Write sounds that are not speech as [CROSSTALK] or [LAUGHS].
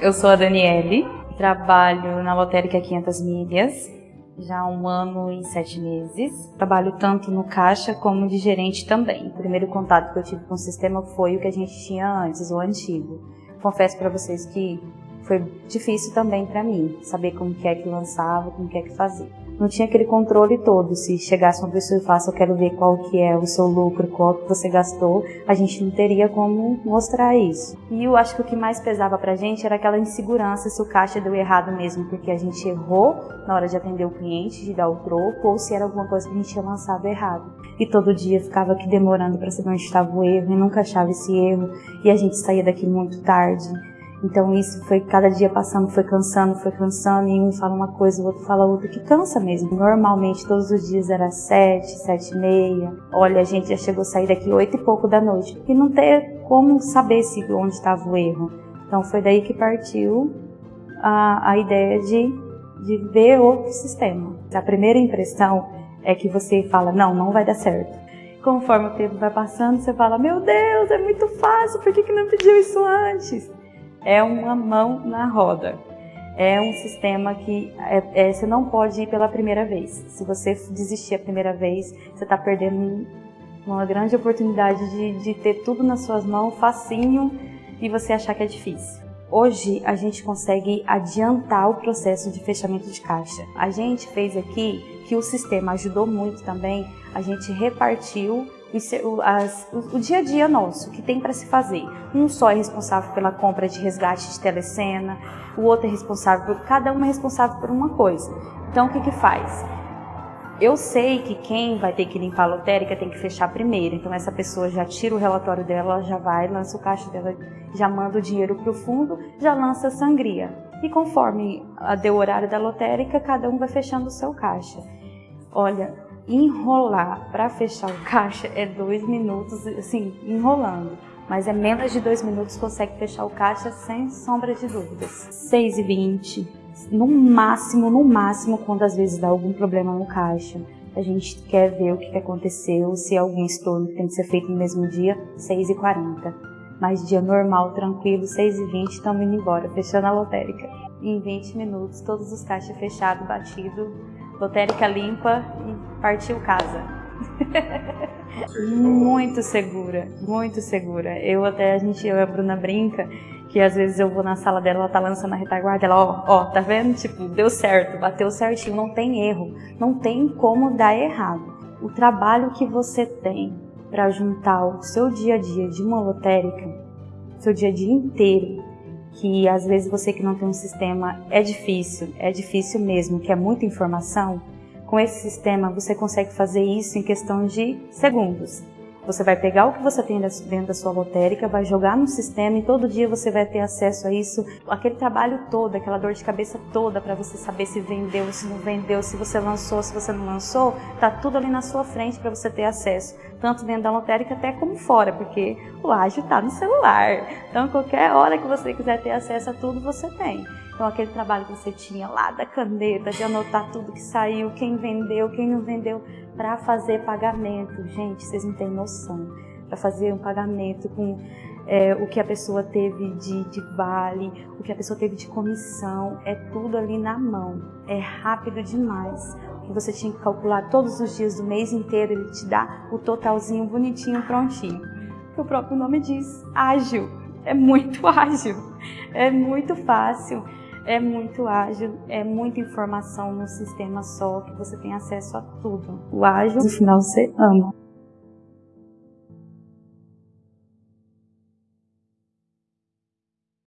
Eu sou a Daniele, trabalho na lotérica 500 Milhas já há um ano e sete meses. Trabalho tanto no caixa como de gerente também. O primeiro contato que eu tive com o sistema foi o que a gente tinha antes, o antigo. Confesso para vocês que foi difícil também para mim, saber como que é que lançava, como que é que fazia não tinha aquele controle todo. Se chegasse uma pessoa e falasse, eu quero ver qual que é o seu lucro, qual que você gastou, a gente não teria como mostrar isso. E eu acho que o que mais pesava pra gente era aquela insegurança se o caixa deu errado mesmo, porque a gente errou na hora de atender o cliente, de dar o troco, ou se era alguma coisa que a gente tinha lançado errado. E todo dia ficava aqui demorando para saber onde estava o erro e nunca achava esse erro. E a gente saía daqui muito tarde. Então isso foi cada dia passando, foi cansando, foi cansando, e um fala uma coisa, o outro fala outra, que cansa mesmo. Normalmente todos os dias era sete, sete e meia. Olha, a gente já chegou a sair daqui oito e pouco da noite. E não ter como saber se onde estava o erro. Então foi daí que partiu a, a ideia de, de ver outro sistema. A primeira impressão é que você fala, não, não vai dar certo. Conforme o tempo vai passando, você fala, meu Deus, é muito fácil, por que, que não pediu isso antes? É uma mão na roda. É um sistema que é, é, você não pode ir pela primeira vez. Se você desistir a primeira vez, você está perdendo uma grande oportunidade de, de ter tudo nas suas mãos, facinho, e você achar que é difícil. Hoje a gente consegue adiantar o processo de fechamento de caixa. A gente fez aqui que o sistema ajudou muito também, a gente repartiu o, as, o, o, dia a dia nosso, que tem para se fazer. Um só é responsável pela compra de resgate de telecena, o outro é responsável por. Cada um é responsável por uma coisa. Então o que, que faz? Eu sei que quem vai ter que limpar a lotérica tem que fechar primeiro, então essa pessoa já tira o relatório dela, já vai, lança o caixa dela, já manda o dinheiro para o fundo, já lança a sangria. E conforme deu o horário da lotérica, cada um vai fechando o seu caixa. Olha, enrolar para fechar o caixa é dois minutos, assim, enrolando. Mas é menos de dois minutos consegue fechar o caixa sem sombra de dúvidas. 6 e 20, no máximo, no máximo, quando às vezes dá algum problema no caixa. A gente quer ver o que aconteceu, se algum estorno tem que ser feito no mesmo dia, 6 e 40. Mas dia normal, tranquilo, 6 e 20, estamos indo embora, fechando a lotérica. Em 20 minutos, todos os caixas fechados, batido, lotérica limpa e partiu casa. muito segura, muito segura. Eu até, a gente, eu e a Bruna brinca, que às vezes eu vou na sala dela, ela tá lançando a retaguarda, ela, ó, ó, tá vendo? Tipo, deu certo, bateu certinho, não tem erro, não tem como dar errado. O trabalho que você tem para juntar o seu dia a dia de uma lotérica, seu dia a dia inteiro, que às vezes você que não tem um sistema é difícil, é difícil mesmo, que é muita informação, com esse sistema você consegue fazer isso em questão de segundos. Você vai pegar o que você tem dentro da sua lotérica, vai jogar no sistema e todo dia você vai ter acesso a isso, aquele trabalho todo, aquela dor de cabeça toda para você saber se vendeu, se não vendeu, se você lançou, se você não lançou, tá tudo ali na sua frente para você ter acesso, tanto dentro da lotérica até como fora, porque o ágil está no celular. Então, qualquer hora que você quiser ter acesso a tudo, você tem. Então, aquele trabalho que você tinha lá da caneta, de anotar tudo que saiu, quem vendeu, quem não vendeu, para fazer pagamento. Gente, vocês não têm noção. Para fazer um pagamento com é, o que a pessoa teve de, de, vale, o que a pessoa teve de comissão, é tudo ali na mão. É rápido demais. E você tinha que calcular todos os dias do mês inteiro, ele te dá o totalzinho bonitinho, prontinho. O próprio nome diz, ágil. É muito [LAUGHS] ágil, é muito fácil é muito ágil, é muita informação no sistema só, que você tem acesso a tudo. O ágil, no final, você ama.